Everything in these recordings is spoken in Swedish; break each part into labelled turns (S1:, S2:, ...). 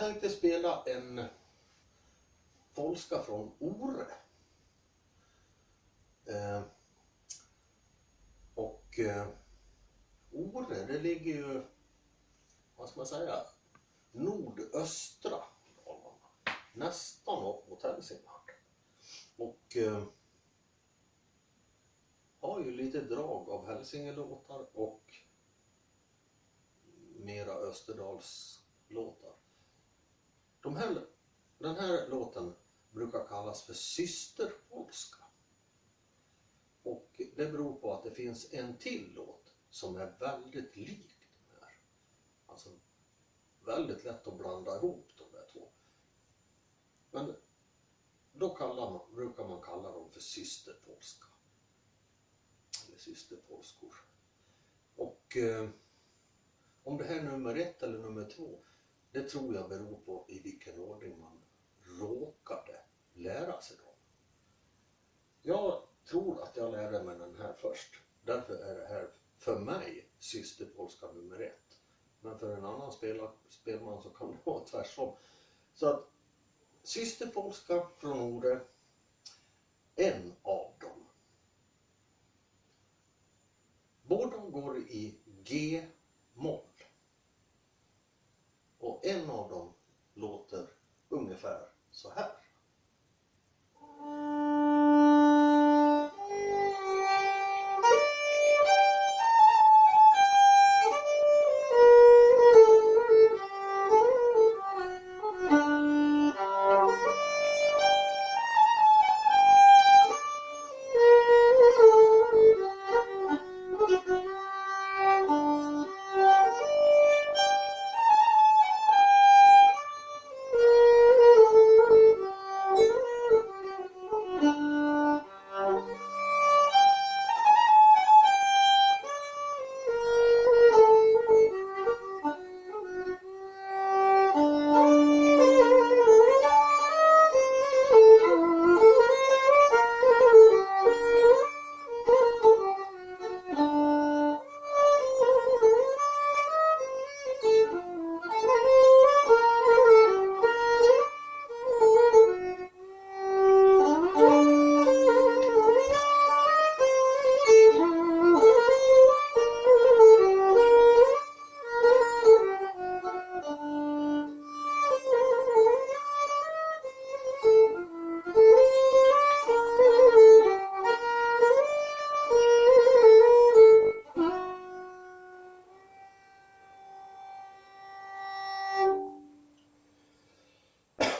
S1: tänkte spela en polska från Ore. Eh, och eh, Ore, det ligger ju, vad ska man säga, nordöstra Dalarna. Nästan upp mot Hälsingland. Och eh, har ju lite drag av Hälsingelåtar och mera Österdalslåtar. De här, den här låten brukar kallas för systerpolska. Och det beror på att det finns en till låt som är väldigt lik den här. Alltså väldigt lätt att blanda ihop de där två. Men då kallar man, brukar man kalla dem för systerpolska. Eller systerpolskor. Och eh, om det här är nummer ett eller nummer två, det tror jag beror på i vilken ordning man råkade lära sig dem. Jag tror att jag lärde mig den här först. Därför är det här för mig systerpolska nummer ett. Men för en annan spela, spelman så kan det vara tvärtom. Så att systerpolska från ordet, en av dem. Båda går i G-moll. Och en av dem låter ungefär så här.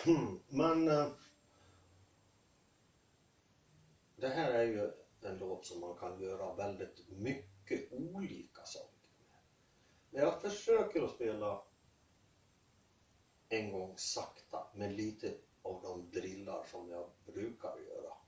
S1: Men eh, det här är ju en låt som man kan göra väldigt mycket olika saker med. Men jag försöker att spela en gång sakta med lite av de drillar som jag brukar göra.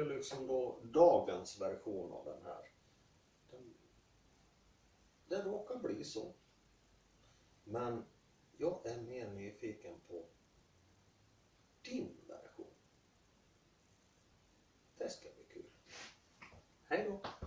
S1: Ju liksom då dagens version av den här. Den, det råkar bli så. Men jag är mer nyfiken på din version. Det ska bli kul. Hej då!